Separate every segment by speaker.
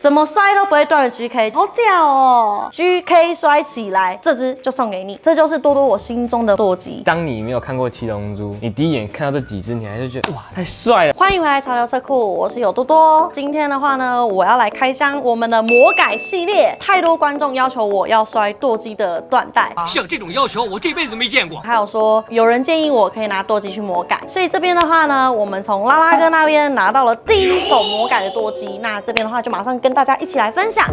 Speaker 1: 怎么摔都不会断的 GK，好屌哦！GK 摔起来，这只就送给你，这就是多多我心中的舵机。
Speaker 2: 当你没有看过七龙珠，你第一眼看到这几只，你还是觉得哇，太帅了。
Speaker 1: 欢迎回来潮流车库，我是有多多。今天的话呢，我要来开箱我们的魔改系列。太多观众要求我要摔舵机的缎带，
Speaker 3: 像这种要求我这辈子都没见过。
Speaker 1: 还有说有人建议我可以拿舵机去魔改，所以这边的话呢，我们从拉拉哥那边拿到了第一手魔改的舵机。那这边的话就马上跟大家一起来分享。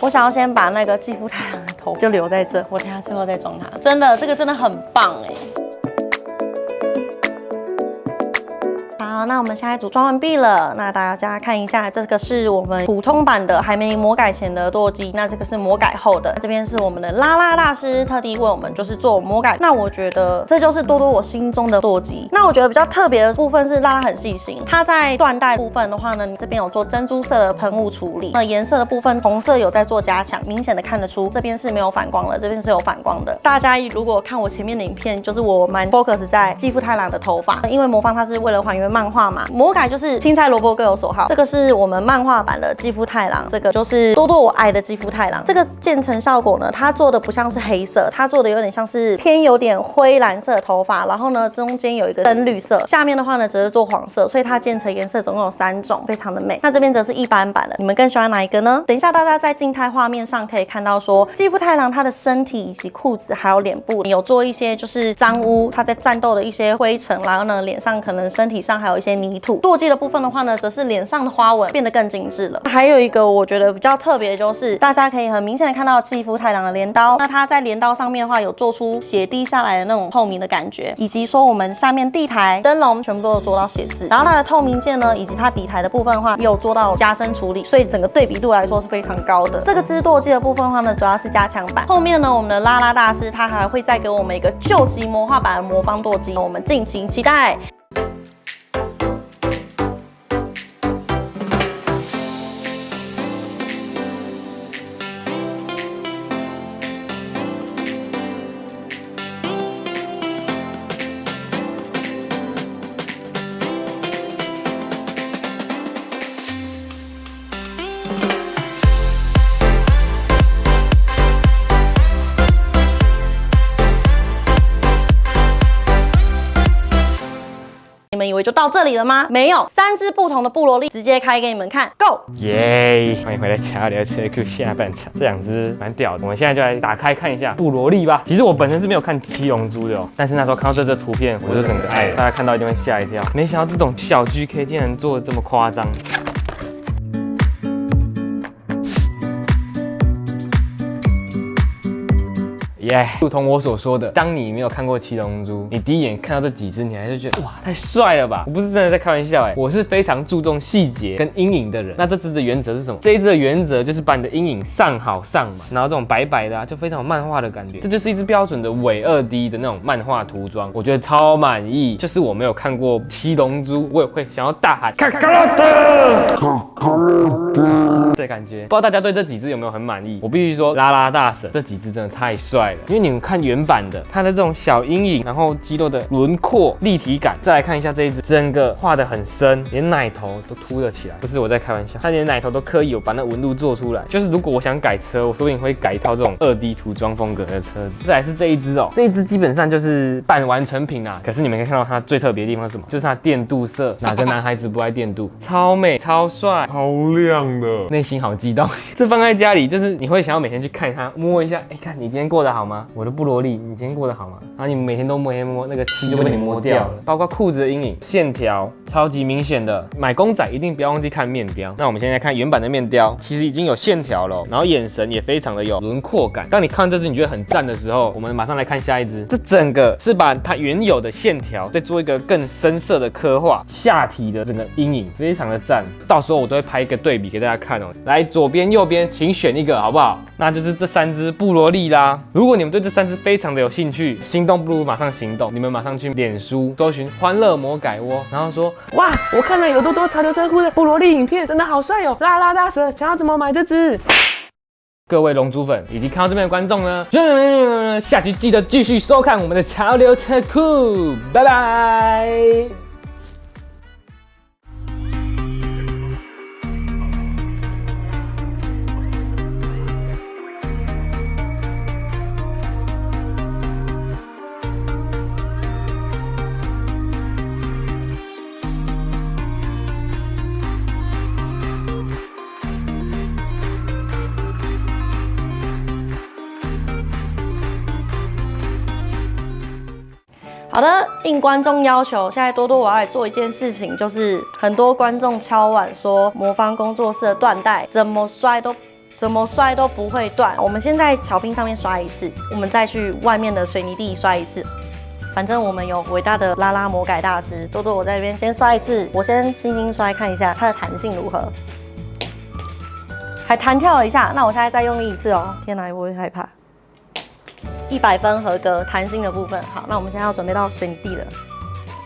Speaker 1: 我想要先把那个肌肤太阳的头就留在这，我等下最后再装它。真的，这个真的很棒哎。好，那我们现在组装完毕了。那大家看一下，这个是我们普通版的，还没魔改前的舵机。那这个是魔改后的。这边是我们的拉拉大师特地为我们就是做魔改。那我觉得这就是多多我心中的舵机。那我觉得比较特别的部分是拉拉很细心，它在缎带部分的话呢，这边有做珍珠色的喷雾处理。那颜色的部分，红色有在做加强，明显的看得出这边是没有反光了，这边是有反光的。大家如果看我前面的影片，就是我蛮 focus 在继父太郎的头发，因为魔方它是为了还原漫。画嘛，魔改就是青菜萝卜各有所好。这个是我们漫画版的肌肤太郎，这个就是多多我爱的肌肤太郎。这个渐层效果呢，它做的不像是黑色，它做的有点像是偏有点灰蓝色头发，然后呢中间有一个深绿色，下面的话呢则是做黄色，所以它渐层颜色总共有三种，非常的美。那这边则是一般版的，你们更喜欢哪一个呢？等一下大家在静态画面上可以看到说，肌肤太郎他的身体以及裤子还有脸部有做一些就是脏污，他在战斗的一些灰尘，然后呢脸上可能身体上还有。一些泥土舵机的部分的话呢，则是脸上的花纹变得更精致了。还有一个我觉得比较特别，就是大家可以很明显的看到继父太郎的镰刀。那它在镰刀上面的话，有做出血滴下来的那种透明的感觉，以及说我们下面地台灯笼全部都有做到写字。然后它的透明件呢，以及它底台的部分的话，有做到加深处理，所以整个对比度来说是非常高的。这个织舵机的部分的话呢，主要是加强版。后面呢，我们的拉拉大师他还会再给我们一个旧级魔化版的魔方舵机，我们敬请期待。就到这里了吗？没有，三只不同的布罗利直接开给你们看，Go！
Speaker 2: 耶！欢迎回来加聊车库下半场，这两只蛮屌的，我们现在就来打开看一下布罗利吧。其实我本身是没有看七龙珠的哦，但是那时候看到这只图片，我就整个爱了。大家看到一定会吓一跳，没想到这种小 GK 竟然做的这么夸张。耶，如同我所说的，当你没有看过七龙珠，你第一眼看到这几只，你还是觉得哇，太帅了吧？我不是真的在开玩笑哎，我是非常注重细节跟阴影的人。那这只的原则是什么？这一只的原则就是把你的阴影上好上嘛，然后这种白白的啊，就非常有漫画的感觉。这就是一只标准的伪二 D 的那种漫画涂装，我觉得超满意。就是我没有看过七龙珠，我也会想要大喊卡卡拉德，卡卡拉德的感觉。不知道大家对这几只有没有很满意？我必须说，拉拉大神这几只真的太帅了了。因为你们看原版的，它的这种小阴影，然后肌肉的轮廓立体感，再来看一下这一只，整个画的很深，连奶头都凸了起来。不是我在开玩笑，它连奶头都刻意有把那纹路做出来。就是如果我想改车，我说不定会改一套这种二 D 涂装风格的车子。再来是这一只哦，这一只基本上就是半完成品啦。可是你们可以看到它最特别的地方是什么？就是它电镀色，哪个男孩子不爱电镀？超美、超帅、
Speaker 4: 超亮的，
Speaker 2: 内心好激动。这放在家里，就是你会想要每天去看它，摸一下，哎，看你今天过得好。吗？我的布罗利，你今天过得好吗？然后你每天都摸一摸，那个漆就被你摸掉了。包括裤子的阴影线条超级明显的。买公仔一定不要忘记看面雕。那我们现在看原版的面雕，其实已经有线条了，然后眼神也非常的有轮廓感。当你看这只你觉得很赞的时候，我们马上来看下一只。这整个是把它原有的线条再做一个更深色的刻画，下体的整个阴影非常的赞。到时候我都会拍一个对比给大家看哦。来，左边右边，请选一个好不好？那就是这三只布罗利啦。如果你们对这三只非常的有兴趣，心动不如马上行动。你们马上去脸书搜寻“欢乐魔改窝”，然后说：“哇，我看了有多多潮流车库的布罗利影片，真的好帅哦！拉拉大蛇，想要怎么买这只？”各位龙珠粉以及看到这边的观众呢，下期记得继续收看我们的潮流车库，拜拜。
Speaker 1: 好的，应观众要求，现在多多我要来做一件事情，就是很多观众敲碗说魔方工作室的缎带怎么摔都怎么摔都不会断。我们先在巧拼上面刷一次，我们再去外面的水泥地刷一次。反正我们有伟大的拉拉魔改大师多多，我在这边先刷一次，我先轻轻摔看一下它的弹性如何，还弹跳了一下。那我现在再用力一次哦，天哪，我会害怕。一百分合格，弹性的部分好。那我们现在要准备到水泥地了，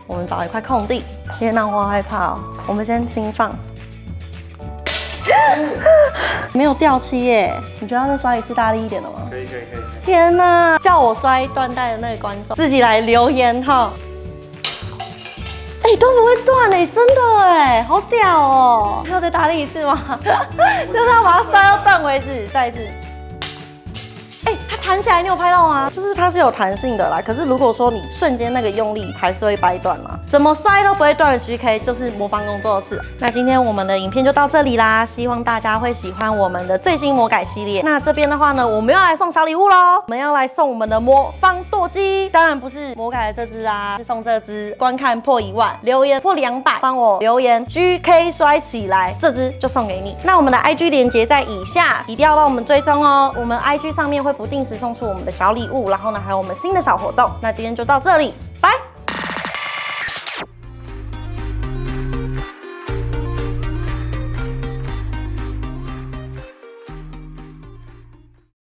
Speaker 1: 我们找一块空地。天哪，我好害怕哦。我们先轻放，没有掉漆耶。你觉得要再刷一次大力一点的吗？
Speaker 2: 可以可以可以。
Speaker 1: 天哪，叫我摔断带的那个观众自己来留言哈。哎、都不会断哎，真的哎，好屌哦！还要再大力一次吗？就是要把它摔到断为止，再一次。弹起来，你有拍到吗？就是它是有弹性的啦。可是如果说你瞬间那个用力，还是会掰断嘛。怎么摔都不会断的 GK 就是魔方工作室。那今天我们的影片就到这里啦，希望大家会喜欢我们的最新魔改系列。那这边的话呢，我们要来送小礼物喽，我们要来送我们的魔方舵机，当然不是魔改的这只啊，是送这只。观看破一万，留言破两百，帮我留言 GK 摔起来，这只就送给你。那我们的 IG 连接在以下，一定要帮我们追踪哦。我们 IG 上面会不定时送出我们的小礼物，然后呢还有我们新的小活动。那今天就到这里，